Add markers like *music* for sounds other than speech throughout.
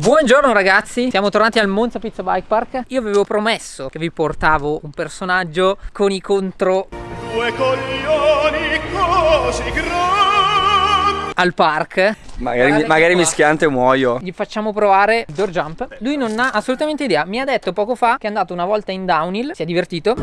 Buongiorno ragazzi, siamo tornati al Monza Pizza Bike Park. Io avevo promesso che vi portavo un personaggio con i contro Due coglioni così grandi. Al park. Magari, magari mischiante muoio. Gli facciamo provare il door jump. Lui non ha assolutamente idea. Mi ha detto poco fa che è andato una volta in downhill Si è divertito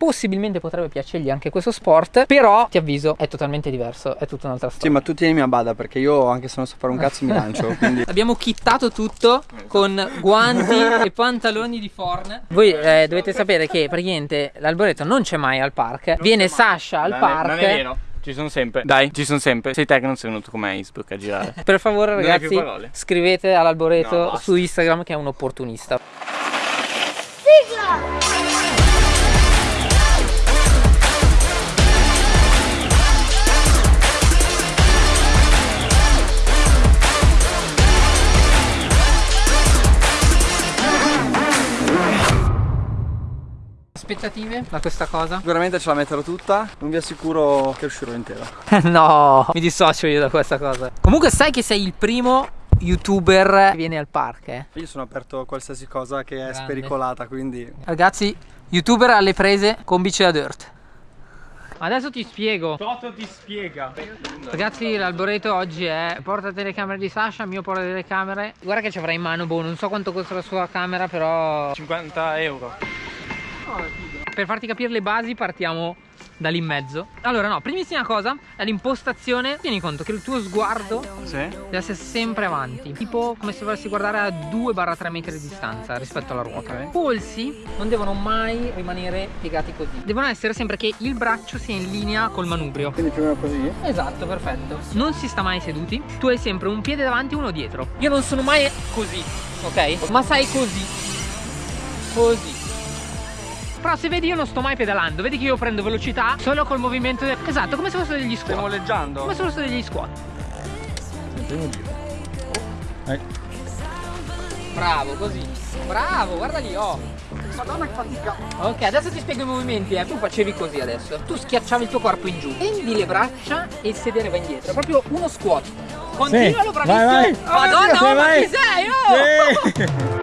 possibilmente potrebbe piacergli anche questo sport però ti avviso è totalmente diverso è tutta un'altra storia. sì ma tu tienimi a bada perché io anche se non so fare un cazzo mi lancio *laughs* quindi... abbiamo kittato tutto con guanti *laughs* e pantaloni di forn voi eh, dovete sapere che praticamente l'alboreto non c'è mai al park viene Sasha al non park non è vero. Ci sono sempre. Dai, ci sono sempre. Sei te che non sei venuto con me a Innsbruck a girare. per favore, ragazzi, scrivete all'alboreto no, su Instagram che è un opportunista. Aspettative da questa cosa? Sicuramente ce la metterò tutta, non vi assicuro che uscirò intero. *laughs* no, mi dissocio io da questa cosa. Comunque sai che sei il primo youtuber che viene al park eh? Io sono aperto a qualsiasi cosa che Grande. è spericolata quindi Ragazzi youtuber alle prese con bici da dirt Adesso ti spiego Toto ti spiega Ragazzi l'alboreto oggi è porta telecamere di Sasha, mio porta telecamere Guarda che ci avrà in mano, boh non so quanto costa la sua camera però 50 euro per farti capire le basi partiamo da lì in mezzo. Allora no, primissima cosa è l'impostazione. Tieni conto che il tuo sguardo sì. deve essere sempre avanti Tipo come se volessi guardare a 2-3 metri di distanza rispetto alla ruota. I polsi non devono mai rimanere piegati così. Devono essere sempre che il braccio sia in linea col manubrio. Quindi più o meno così? Esatto, perfetto. Non si sta mai seduti. Tu hai sempre un piede davanti e uno dietro. Io non sono mai così, ok? Ma sai così. Così però se vedi io non sto mai pedalando Vedi che io prendo velocità solo col movimento del... Esatto, come se fossero degli squat Stiamo leggiando Come se fossero degli squat oh. Bravo, così Bravo, guarda lì, oh Madonna che fatica Ok, adesso ti spiego i movimenti eh. Tu facevi così adesso Tu schiacciavi il tuo corpo in giù Tendi le braccia e il sedere va indietro Proprio uno squat Continualo, sì. bravissimo vai, vai. Madonna, oh, ma chi sei? Oh! Sì.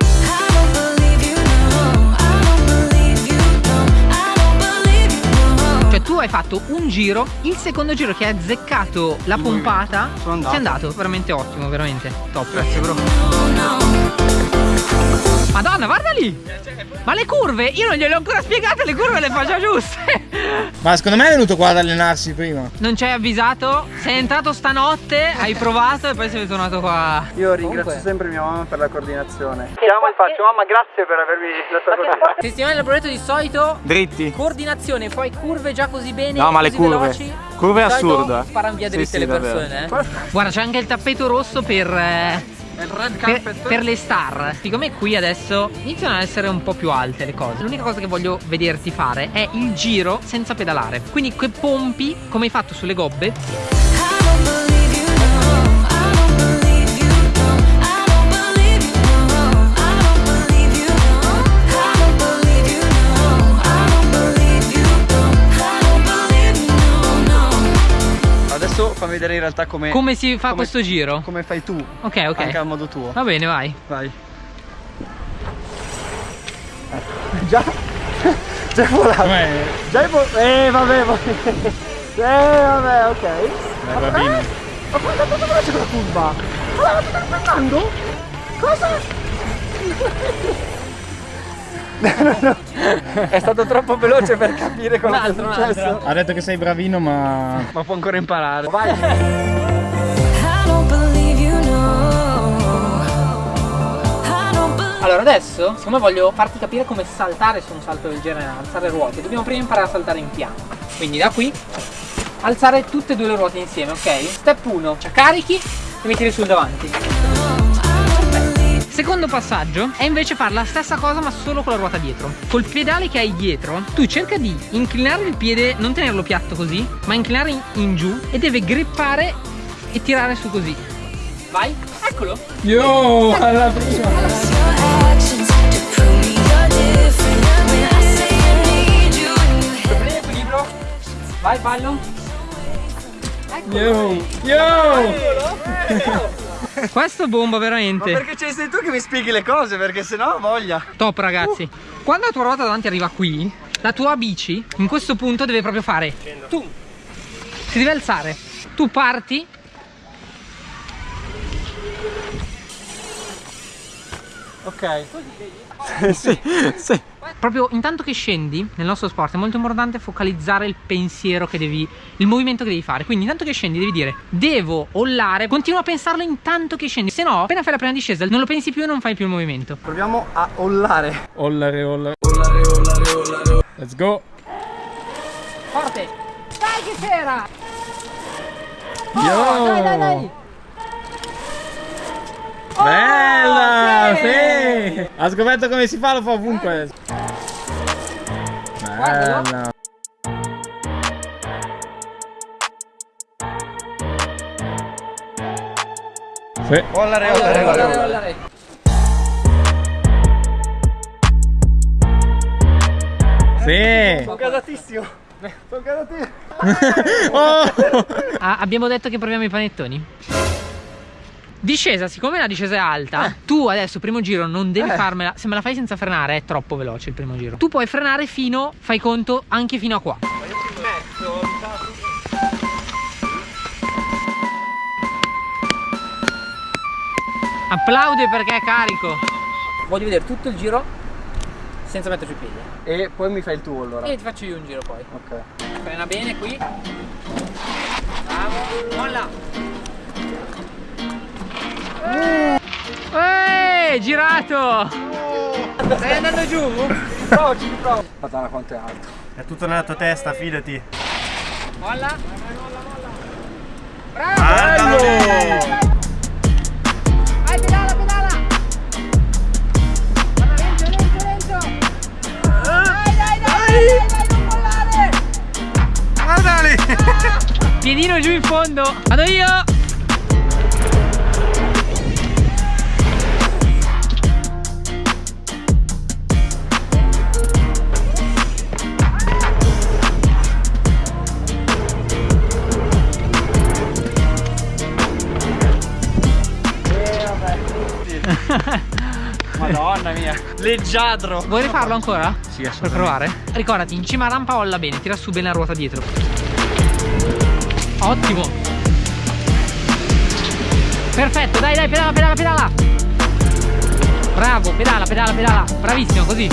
Tu hai fatto un giro, il secondo giro che hai azzeccato la pompata, sei andato, veramente ottimo, veramente top. Grazie bro. Madonna, guarda lì! Ma le curve, io non gliele ho ancora spiegate, le curve le faccio giuste! Ma secondo me è venuto qua ad allenarsi prima. Non ci hai avvisato? Sei entrato stanotte, hai provato e poi sei tornato qua. Io ringrazio Comunque. sempre mia mamma per la coordinazione. Chiamo e faccio, mamma grazie per avermi dato la coordinazione. Testimone del progetto di solito Dritti. Coordinazione, poi curve già così bene. No, ma le curve. Veloci. Curve assurda. Sparano via dritte sì, sì, le persone. Eh. Guarda, c'è anche il tappeto rosso per. Eh, per, per, le star siccome qui adesso iniziano ad essere un po' più alte le cose l'unica cosa che voglio vederti fare è il giro senza pedalare. Quindi quei pompi come hai fatto sulle gobbe vedere in realtà come Come si fa come, questo giro? Come fai tu. Ok ok. Anche a modo tuo. Va bene vai. Vai. Già? *laughs* Già è volato Già è volato Eh vabbè vabbè. *laughs* Eh vabbè ok. Dai bambino Ma poi è veloce quella curva? Ma la stai aspettando? Cosa? *laughs* È stato troppo veloce per capire cosa è successo. Ha detto che sei bravino ma... Ma può ancora imparare. Vai. Allora adesso, siccome voglio farti capire come saltare su un salto del genere, alzare ruote, dobbiamo prima imparare a saltare in piano. Quindi da qui, alzare tutte e due le ruote insieme, ok? Step 1, ci carichi e metti sul davanti. Secondo passaggio è invece fare la stessa cosa ma solo con la ruota dietro. Col pedale che hai dietro, tu cerca di inclinare il piede, non tenerlo piatto così, ma inclinare in, in giù e deve grippare e tirare su così. Vai, eccolo. Yo, alla prima. Vai, ballo. Eccolo. Yo, yo. *laughs* Questo bomba veramente. Ma perché c'è sei tu che mi spieghi le cose? Perché sennò ho voglia. Top ragazzi. Uh. Quando la tua ruota davanti arriva qui, la tua bici in questo punto deve proprio fare. Tu. Si deve alzare. Tu parti. Ok. *laughs* sì, sì. Proprio intanto che scendi nel nostro sport è molto importante focalizzare il pensiero che devi, il movimento che devi fare. Quindi intanto che scendi devi dire devo ollare, continua a pensarlo intanto che scendi. Se no, appena fai la prima discesa non lo pensi più e non fai più il movimento. Proviamo a ollare. Ollare, ollare. Ollare, ollare, ollare. Let's go. Forte. Dai che c'era. Oh, dai, dai, dai. Bella, oh, sì. sì. Ha scoperto come si fa, lo fa ovunque. Bella. Sì. Ollare, ollare, ollare, ollare. Sì. Sono gasatissimo. Sono gasatissimo. *laughs* oh. ah, abbiamo detto che proviamo i panettoni. Discesa, siccome la discesa è alta, eh. tu adesso primo giro non devi eh. farmela. Se me la fai senza frenare è troppo veloce il primo giro. Tu puoi frenare fino, fai conto, anche fino a qua. Ma io ti metto. Applaude perché è carico. Voglio vedere tutto il giro senza metterci i piedi. E poi mi fai il tuo allora. E ti faccio io un giro poi. Ok. Frena bene qui. Bravo. Molla. Eeeh, girato! Stai andando giù? Provo, ci provo. Madonna quanto è alto. È tutto nella tua testa, fidati. Molla. Bravo! Bello! Vai, pedala, pedala! Lento, lento, lento! Dai, dai, dai, dai, dai, non mollare! Guardali! Ah! *laughs* Piedino giù in fondo! Vado io! *laughs* Madonna mia, leggiadro. Vuoi rifarlo ancora? Sì, assolutamente. Per provare? Ricordati, in cima rampa olla bene, tira su bene la ruota dietro. Ottimo. Perfetto, dai, dai, pedala, pedala, pedala. Bravo, pedala, pedala, pedala. Bravissimo, così.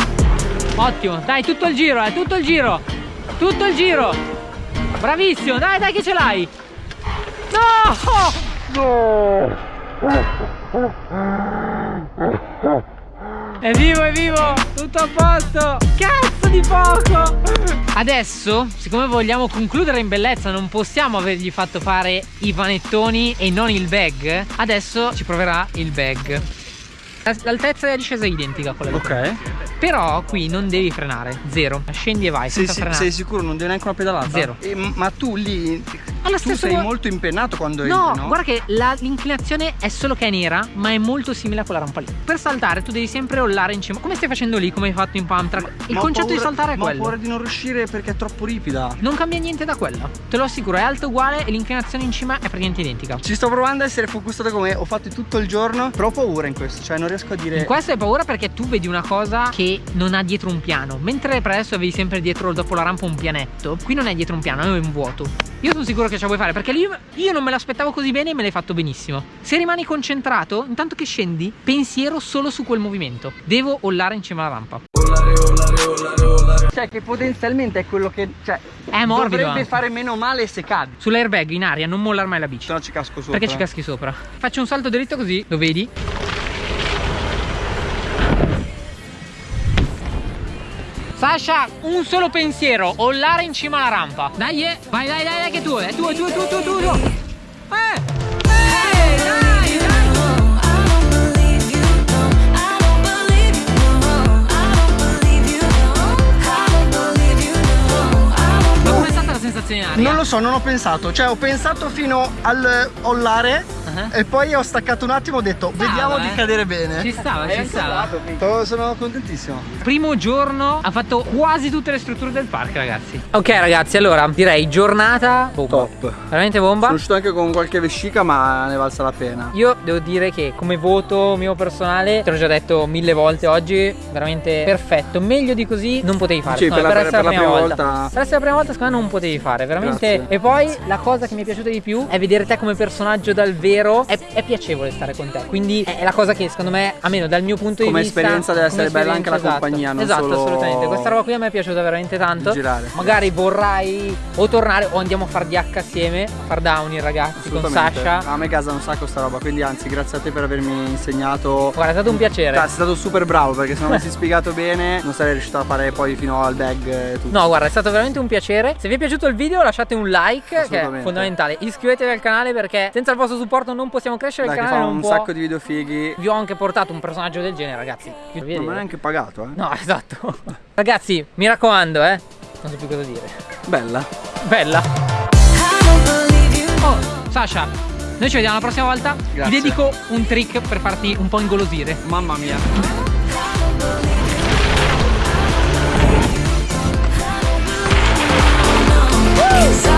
Ottimo. Dai, tutto il giro, eh, tutto il giro. Tutto il giro. Bravissimo, dai, dai che ce l'hai. No! No! È vivo, è vivo! Tutto a posto! Cazzo di poco! Adesso, siccome vogliamo concludere in bellezza, non possiamo avergli fatto fare i panettoni e non il bag. Adesso ci proverà il bag. L'altezza della discesa è identica a quella Ok. Però qui non devi frenare, zero. Scendi e vai, senza sei, frenare. Sei sicuro? Non devi neanche una pedalata? Zero. E, ma tu lì alla tu sei molto impennato quando no, entri, no? guarda che l'inclinazione è solo che è nera, ma è molto simile a quella rampa lì. Per saltare tu devi sempre rollare in cima, come stai facendo lì, come hai fatto in pump track. Il concetto paura, di saltare è ma quello. Ma ho paura di non riuscire perché è troppo ripida. Non cambia niente da quella. Te lo assicuro, è alto uguale e l'inclinazione in cima è praticamente identica. Ci sto provando a essere focussato come ho fatto tutto il giorno, però ho paura in questo, cioè non riesco a dire... In questo hai paura perché tu vedi una cosa che non ha dietro un piano, mentre per adesso avevi sempre dietro dopo la rampa un pianetto, qui non è dietro un piano, è un vuoto. Io sono sicuro che ce la vuoi fare perché lì io non me l'aspettavo così bene e me l'hai fatto benissimo. Se rimani concentrato, intanto che scendi, pensiero solo su quel movimento. Devo ollare in cima alla rampa. Ollare, ollare, ollare, ollare. Cioè che potenzialmente è quello che cioè, è morbido dovrebbe anche. fare meno male se cadi. Sull'airbag in aria non mollar mai la bici. Se no ci casco sopra. Perché ci caschi sopra. Faccio un salto dritto così, lo vedi? Sasha, un solo pensiero, ollare in cima alla rampa. Dai, eh. vai, dai, dai, dai, che tu, è tuo, è tuo, è tuo, è tuo, è tuo. Non lo so, non ho pensato. Cioè, ho pensato fino al ollare uh -huh. e poi ho staccato un attimo e ho detto stava, vediamo eh. di cadere bene. Ci stava, ci stava. Sono contentissimo. Primo giorno ha fatto quasi tutte le strutture del parco ragazzi. Ok ragazzi allora direi giornata bomba. Top. Veramente bomba. Sono uscito anche con qualche vescica ma ne valsa la pena. Io devo dire che come voto mio personale, te l'ho già detto mille volte oggi, veramente perfetto. Meglio di così non potevi fare. Sì, per, la, per, essere per la prima, volta. volta. Per essere la prima volta secondo me non potevi fare, veramente. Grazie. E poi la cosa che mi è piaciuta di più è vedere te come personaggio dal vero. È, è piacevole stare con te. Quindi è, è, la cosa che secondo me, almeno dal mio punto come di vista. Come esperienza deve essere bella anche la esatto. compagnia. Non esatto, solo... assolutamente. Questa roba qui a me è piaciuta veramente tanto. Girare. Magari vorrai o tornare o andiamo a far DH assieme, a far down i ragazzi con Sasha. A me casa un sacco sta roba, quindi anzi grazie a te per avermi insegnato. Guarda, è stato un piacere. Sei stato super bravo perché se non avessi spiegato bene non sarei riuscito a fare poi fino al bag e tutto. No, guarda, è stato veramente un piacere. Se vi è piaciuto il video lasciate un like che è fondamentale. Iscrivetevi al canale perché senza il vostro supporto non possiamo crescere Dai, il canale. Fa un può... sacco di video fighi. Vi ho anche portato un personaggio del genere, ragazzi. Non mi è neanche pagato, eh. No, *laughs* esatto. ragazzi, mi raccomando, eh. Non so più cosa dire. Bella. Bella. Oh, Sasha, noi ci vediamo la prossima volta. Grazie. Ti dedico un trick per farti un po' ingolosire. Mamma mia. Yes.